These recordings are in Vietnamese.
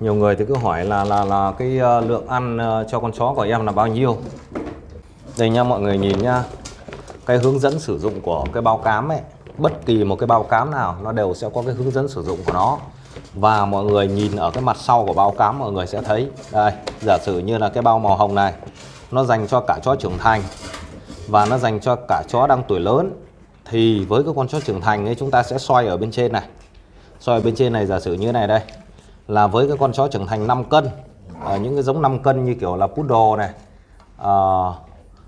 nhiều người thì cứ hỏi là là là cái ờ, lượng ăn ờ, cho con chó của em là bao nhiêu? Đây nha mọi người nhìn nha cái hướng dẫn sử dụng của cái bao cám ấy, bất kỳ một cái bao cám nào, nó đều sẽ có cái hướng dẫn sử dụng của nó. Và mọi người nhìn ở cái mặt sau của bao cám, mọi người sẽ thấy. Đây, giả sử như là cái bao màu hồng này, nó dành cho cả chó trưởng thành và nó dành cho cả chó đang tuổi lớn, thì với cái con chó trưởng thành ấy, chúng ta sẽ xoay ở bên trên này. Xoay ở bên trên này giả sử như này đây là với cái con chó trưởng thành 5 cân à, những cái giống 5 cân như kiểu là poodle này à,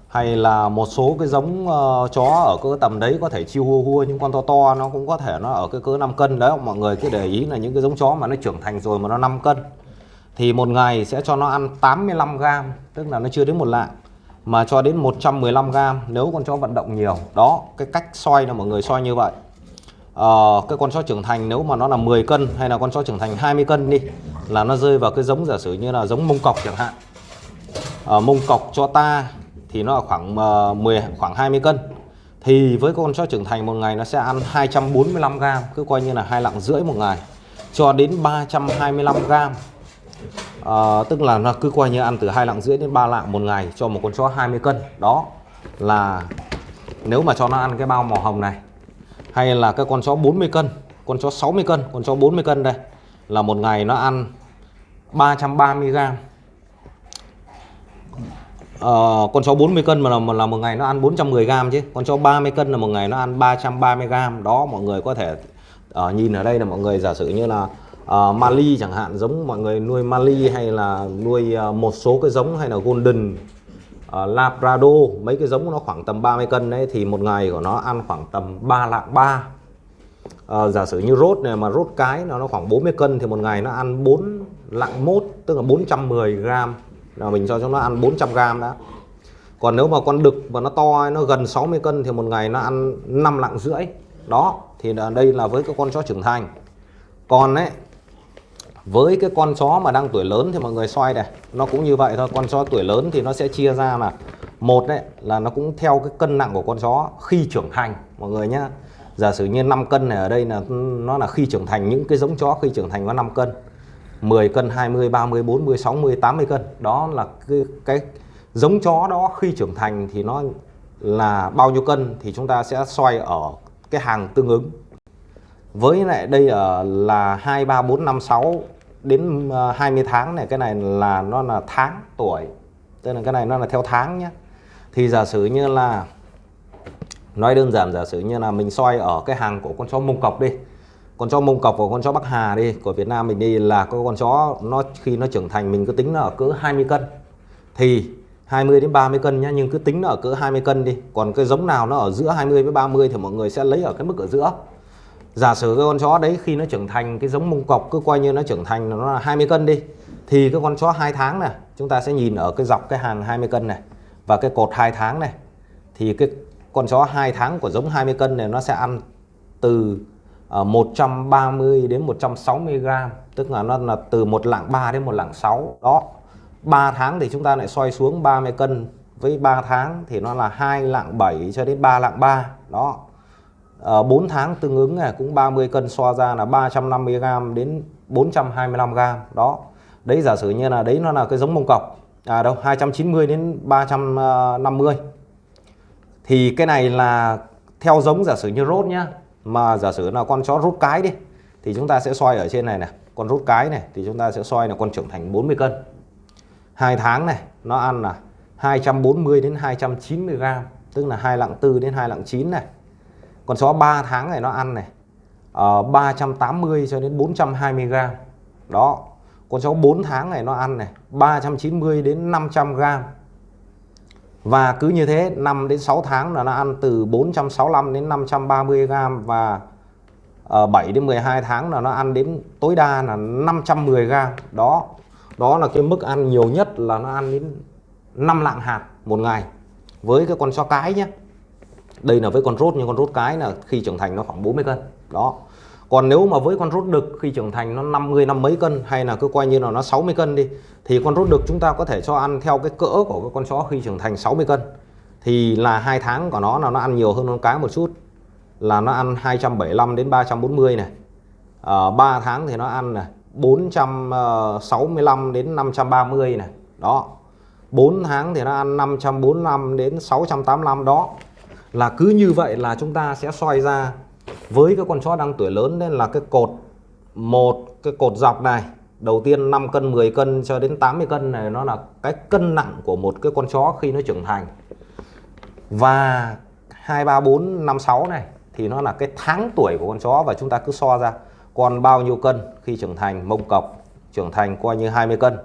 hay là một số cái giống uh, chó ở cỡ tầm đấy có thể chiêu hua hua những con to to nó cũng có thể nó ở cái cỡ 5 cân đấy. Mọi người cứ để ý là những cái giống chó mà nó trưởng thành rồi mà nó 5 cân thì một ngày sẽ cho nó ăn 85 gram tức là nó chưa đến một lạng mà cho đến 115 gram nếu con chó vận động nhiều. Đó cái cách soi là mọi người soi như vậy uh, cái con chó trưởng thành nếu mà nó là 10 cân hay là con chó trưởng thành 20 cân đi là nó rơi vào cái giống giả sử như là giống mông cọc chẳng hạn. Uh, mông cọc cho ta thì nó là khoảng ờ, uh, 10 khoảng 20 cân. Thì với con chó trưởng thành một ngày nó sẽ ăn 245 gram cứ coi như là hai lạng rưỡi một ngày cho đến 325 gram. À, tức là nó cứ coi như ăn từ hai lạng rưỡi đến 3 lạng một ngày cho một con chó 20 cân. Đó là nếu mà cho nó ăn cái bao màu hồng này hay là cái con chó 40 cân con chó 60 cân con chó 40 cân đây là một ngày nó ăn 330 gram. Ờ, con chó 40 cân mà là, mà là một ngày nó ăn 410 gram chứ. Con chó 30 cân là một ngày nó ăn 330 gram. Đó mọi người có thể uh, nhìn ở đây là mọi người giả sử như là uh, Mali chẳng hạn giống mọi người nuôi Mali hay là nuôi uh, một số cái giống hay là Golden uh, Labrador mấy cái giống của nó khoảng tầm 30 cân đấy thì một ngày của nó ăn khoảng tầm 3 lạng 3 uh, ờ, giả sử như rốt này mà rốt cái nó nó khoảng 40 cân thì một ngày nó ăn 4 lạng 1 tức là 410 gram. Là mình cho chúng nó ăn 400 gram đã. Còn nếu mà con đực mà nó to nó gần 60 cân thì một ngày nó ăn 5 lạng rưỡi. Đó thì đây là với các con chó trưởng thành. Còn ấy với cái con chó mà đang tuổi lớn thì mọi người xoay này nó cũng như vậy thôi. Con chó tuổi lớn thì nó sẽ chia ra là một đấy là nó cũng theo cái cân nặng của con chó khi trưởng thành mọi người nhá. Giả sử như 5 cân này ở đây là nó là khi trưởng thành những cái giống chó khi trưởng thành có 5 cân. 10 cân 20 30 40 60 80 cân. Đó là cái, cái giống chó đó khi trưởng thành thì nó là bao nhiêu cân thì chúng ta sẽ xoay ở cái hàng tương ứng. Với lại đây ở là 2 3 4 5 6 đến ờ, 20 tháng này, cái này là nó là tháng tuổi tức là cái này nó là theo tháng nhé thì giả sử như là, nói đơn giản, giả sử như là mình soi ở cái hàng của con chó mông cọc đi, con chó mông cọc của con chó bắc hà đi, của Việt Nam mình đi là có con chó nó khi nó trưởng thành mình cứ tính nó ở cỡ 20 cân. Thì 20 đến 30 cân nhá, nhưng cứ tính nó ở cỡ 20 cân đi, còn cái giống nào nó ở giữa 20 với 30 thì mọi người sẽ lấy ở cái mức ở giữa giả sử cái con chó đấy khi nó trưởng thành, cái giống mông cọc cứ coi như nó trưởng thành nó là 20 cân đi, thì cái con chó 2 tháng này, chúng ta sẽ nhìn ở cái dọc cái hàng 20 cân này và cái cột 2 tháng này, thì cái con chó 2 tháng của giống 20 cân này nó sẽ ăn từ ờ, 130 đến 160 gram, tức là nó là từ một lạng 3 đến một lạng 6 đó 3 tháng thì chúng ta lại xoay xuống 30 cân, với 3 tháng thì nó là 2 lạng 7 cho đến 3 lạng 3 đó Ờ, à, 4 tháng tương ứng này cũng 30 cân so ra là 350g đến 425g đó. Đấy giả sử như là đấy nó là cái giống mông cọc. À đâu 290 đến 350 thì cái này là theo giống giả sử như rốt nhá. Mà giả sử là con chó rút cái đi thì chúng ta sẽ soi ở trên này này. Con rút cái này thì chúng ta sẽ soi là con trưởng thành 40 cân. Hai tháng này nó ăn là 240 đến 290 gram tức là hai lạng tư đến hai lạng chín này con chó 3 tháng này nó ăn này. Ờ, uh, 380 cho đến 420 gram. Đó con chó 4 tháng này nó ăn này 390 đến 500 gram. Và cứ như thế 5 đến 6 tháng là nó ăn từ 465 đến 530 gram và ờ, uh, 7 đến 12 tháng là nó ăn đến tối đa là 510 gram. Đó đó là cái mức ăn nhiều nhất là nó ăn đến 5 lạng hạt một ngày. Với cái con chó cái nhé đây là với con rốt nhưng con rốt cái là khi trưởng thành nó khoảng 40 cân. Đó. Còn nếu mà với con rốt đực khi trưởng thành nó 50 năm mấy cân hay là cứ coi như là nó 60 cân đi thì con rốt đực chúng ta có thể cho ăn theo cái cỡ của cái con chó khi trưởng thành 60 cân. Thì là hai tháng của nó là nó ăn nhiều hơn con cái một chút. Là nó ăn 275 đến 340 này. Ờ, à, 3 tháng thì nó ăn này 465 đến 530 này. Đó. 4 tháng thì nó ăn 545 đến 685 đó là cứ như vậy là chúng ta sẽ xoay ra với cái con chó đang tuổi lớn nên là cái cột một, cái cột dọc này, đầu tiên 5 cân 10 cân cho đến 80 cân này, nó là cái cân nặng của một cái con chó khi nó trưởng thành. Và 2 3 4 5 6 này thì nó là cái tháng tuổi của con chó và chúng ta cứ so ra còn bao nhiêu cân khi trưởng thành, mông cọc trưởng thành coi như 20 cân.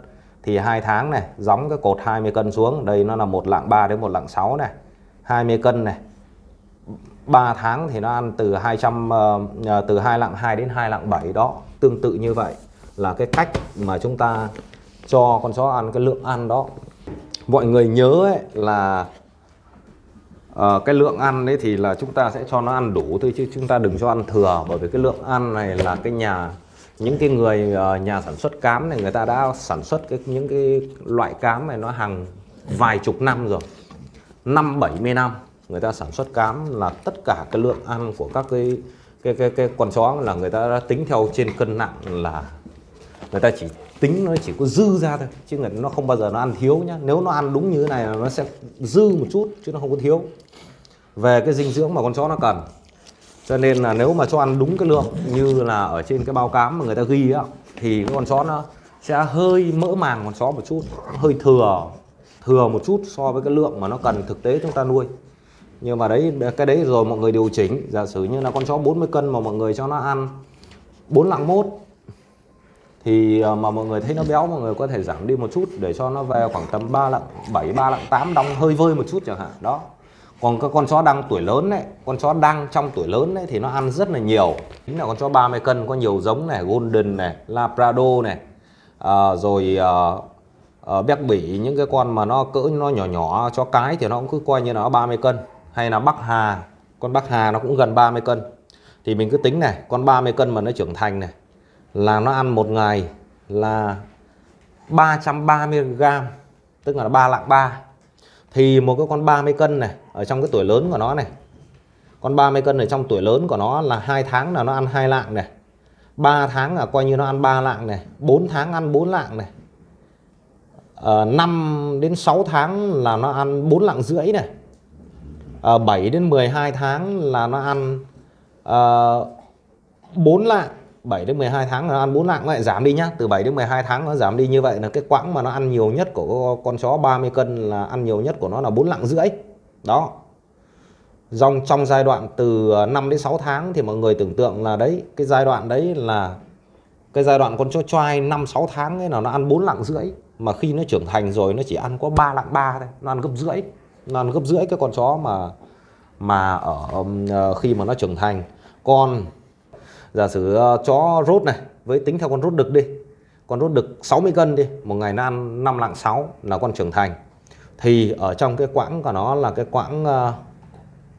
Thì hai tháng này gióng cái cột 20 cân xuống, đây nó là một lạng 3 đến một lạng 6 này 20 cân này. 3 tháng thì nó ăn từ 200 uh, ờ, ờ, từ 2 lạng 2 đến 2 lạng 7 đó tương tự như vậy là cái cách mà chúng ta cho con chó ăn cái lượng ăn đó. Mọi người nhớ ấy là uh, cái lượng ăn đấy thì là chúng ta sẽ cho nó ăn đủ thôi chứ chúng ta đừng cho ăn thừa bởi vì cái lượng ăn này là cái nhà những cái người uh, nhà sản xuất cám này người ta đã sản xuất cái những cái loại cám này nó hàng vài chục năm rồi. Năm 70 năm người ta sản xuất cám là tất cả cái lượng ăn của các cái cái cái cái con chó là người ta đã tính theo trên cân nặng là người ta chỉ tính nó chỉ có dư ra thôi, chứ người nó không bao giờ nó ăn thiếu nhá. Nếu nó ăn đúng như thế này là nó sẽ dư một chút, chứ nó không có thiếu. Về cái dinh dưỡng mà con chó nó cần. Cho nên là nếu mà cho ăn đúng cái lượng như là ở trên cái bao cám mà người ta ghi á, thì cái con chó nó sẽ hơi mỡ màng con chó một chút hơi thừa thừa một chút so với cái lượng mà nó cần thực tế chúng ta nuôi nhưng mà đấy cái đấy rồi mọi người điều chỉnh. Giả sử như là con chó 40 cân mà mọi người cho nó ăn 4 lạng mốt thì ờ, mà mọi người thấy nó béo mọi người có thể giảm đi một chút để cho nó về khoảng tầm 3 lạng 7 3 lạng 8 đong hơi vơi một chút chẳng hạn. Đó. Còn các con chó đang tuổi lớn đấy con chó đang trong tuổi lớn đấy thì nó ăn rất là nhiều. Chính là con chó 30 cân có nhiều giống này golden này labrador này à, rồi à, à, béc bỉ những cái con mà nó cỡ nó nhỏ nhỏ chó cái thì nó cũng cứ coi như nó 30 cân hay là bắc hà. Con bắc hà nó cũng gần 30 cân. Thì mình cứ tính này con 30 cân mà nó trưởng thành này là nó ăn một ngày là 330 gram tức là 3 lạng 3 thì một cái con 30 cân này ở trong cái tuổi lớn của nó này con 30 cân ở trong tuổi lớn của nó là hai tháng là nó ăn hai lạng này 3 tháng là coi như nó ăn 3 lạng này 4 tháng ăn 4 lạng này ờ, à, 5 đến 6 tháng là nó ăn 4 lạng rưỡi này. Ờ, à, 7 đến 12 tháng là nó ăn ờ, uh, 4 lạng. 7 đến 12 tháng nó ăn 4 lạng. Nó lại giảm đi nhá. Từ 7 đến 12 tháng nó giảm đi như vậy là cái quãng mà nó ăn nhiều nhất của con chó 30 cân là ăn nhiều nhất của nó là 4 lạng rưỡi. Đó. Dòng trong giai đoạn từ ờ, 5 đến 6 tháng thì mọi người tưởng tượng là đấy cái giai đoạn đấy là cái giai đoạn con chó choai 5 6 tháng ấy là nó ăn 4 lạng rưỡi. Mà khi nó trưởng thành rồi nó chỉ ăn có 3 lạng 3 thôi nó ăn gấp rưỡi nó gấp rưỡi cái con chó mà mà ở um, ờ, khi mà nó trưởng thành. Còn giả sử ờ, chó rốt này, với tính theo con rốt đực đi, con rốt đực 60 cân đi, một ngày nó ăn 5 lạng 6 là con trưởng thành. Thì ở trong cái quãng của nó là cái quãng ờ,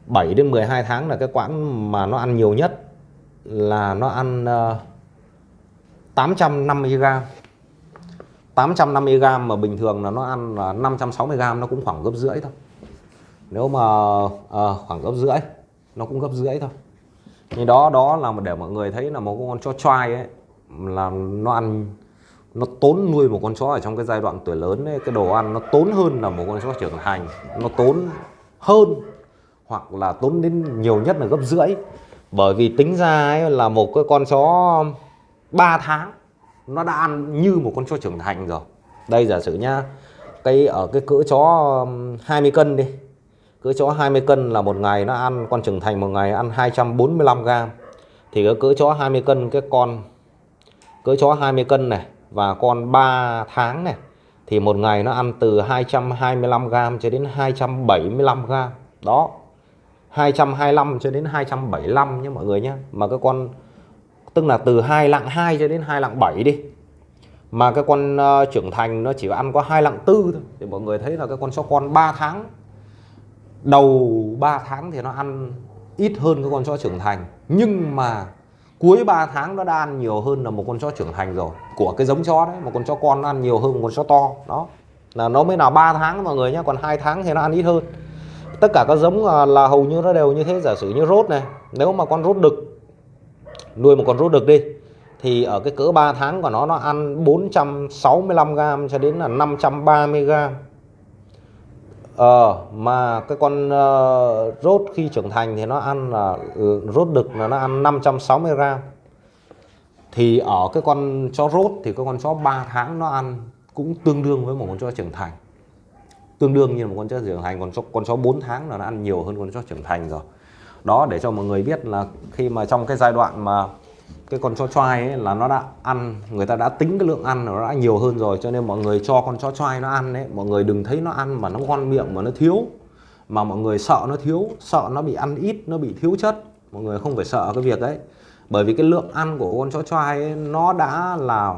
7 đến 12 tháng là cái quãng mà nó ăn nhiều nhất, là nó ăn 850 gram. 850 gram mà bình thường là nó ăn là 560 gram, nó cũng khoảng gấp rưỡi thôi nếu mà à, khoảng gấp rưỡi nó cũng gấp rưỡi thôi. Nhưng đó đó là để mọi người thấy là một con chó trai ấy là nó ăn nó tốn nuôi một con chó ở trong cái giai đoạn tuổi lớn ấy, cái đồ ăn nó tốn hơn là một con chó trưởng thành. Nó tốn hơn hoặc là tốn đến nhiều nhất là gấp rưỡi. Bởi vì tính ra ấy là một cái con chó 3 tháng nó đã ăn như một con chó trưởng thành rồi. Đây giả sử nhá cái ở cái cỡ chó 20 cân đi cỡ chó 20 cân là một ngày nó ăn con trưởng thành một ngày ăn 245 g. thì cái cỡ chó 20 cân cái con cỡ chó 20 cân này và con 3 tháng này thì một ngày nó ăn từ 225 g cho đến 275 g. đó 225 cho đến 275 nhé mọi người nhé mà cái con tức là từ 2 lạng 2 cho đến 2 lạng 7 đi mà cái con uh, trưởng thành nó chỉ ăn có 2 lạng 4 thôi thì mọi người thấy là cái con chó con 3 tháng đầu 3 tháng thì nó ăn ít hơn cái con chó trưởng thành. Nhưng mà cuối 3 tháng nó đã ăn nhiều hơn là một con chó trưởng thành rồi. Của cái giống chó đấy một con chó con nó ăn nhiều hơn một con chó to. Đó. Là nó mới là 3 tháng mọi người nhé còn hai tháng thì nó ăn ít hơn. Tất cả các giống là, là hầu như nó đều như thế giả sử như rốt này. Nếu mà con rốt đực nuôi một con rốt đực đi thì ở cái cỡ 3 tháng của nó nó ăn 465 gram cho đến là 530 gram. Ờ, mà cái con uh, rốt khi trưởng thành thì nó ăn là uh, rốt đực là nó ăn 560 gram. Thì ở cái con chó rốt thì cái con chó 3 tháng nó ăn cũng tương đương với một con chó trưởng thành. Tương đương như một con chó trưởng thành còn chó, con chó 4 tháng là nó ăn nhiều hơn con chó trưởng thành rồi. Đó để cho mọi người biết là khi mà trong cái giai đoạn mà cái con chó choai ấy là nó đã ăn người ta đã tính cái lượng ăn nó đã nhiều hơn rồi cho nên mọi người cho con chó choai nó ăn đấy mọi người đừng thấy nó ăn mà nó ngon miệng mà nó thiếu mà mọi người sợ nó thiếu sợ nó bị ăn ít nó bị thiếu chất mọi người không phải sợ cái việc đấy. Bởi vì cái lượng ăn của con chó choai ấy, nó đã là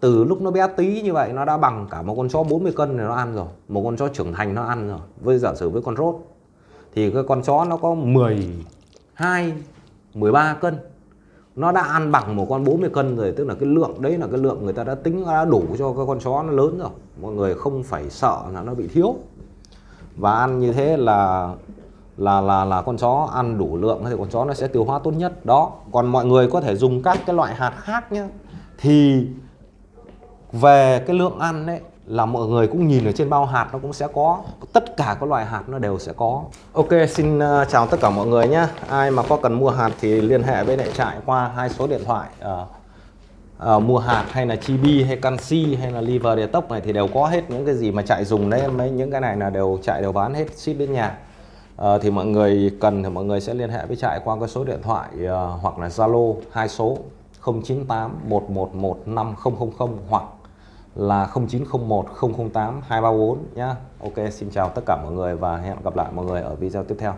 từ lúc nó bé tí như vậy nó đã bằng cả một con chó 40 cân này nó ăn rồi một con chó trưởng thành nó ăn rồi với giả sử với con rốt. Thì cái con chó nó có 12 13 cân nó đã ăn bằng một con 40 cân rồi, tức là cái lượng, đấy là cái lượng người ta đã tính, đã đủ cho cái con chó nó lớn rồi. Mọi người không phải sợ là nó bị thiếu. Và ăn như thế là là là là con chó ăn đủ lượng thì con chó nó sẽ tiêu hóa tốt nhất. Đó, còn mọi người có thể dùng các cái loại hạt khác nhé thì về cái lượng ăn đấy là mọi người cũng nhìn ở trên bao hạt nó cũng sẽ có tất cả các loại hạt nó đều sẽ có. Ok xin uh, chào tất cả mọi người nhé. Ai mà có cần mua hạt thì liên hệ với đại trại qua hai số điện thoại uh, uh, mua hạt hay là chibi hay canxi hay là liver detox này thì đều có hết những cái gì mà chạy dùng đấy. Mấy những cái này là đều chạy đều bán hết ship đến nhà. Uh, thì mọi người cần thì mọi người sẽ liên hệ với trại qua cái số điện thoại uh, hoặc là zalo hai số 098 111 5000 hoặc là 0901 008 234 nhé Ok, xin chào tất cả mọi người và hẹn gặp lại mọi người ở video tiếp theo.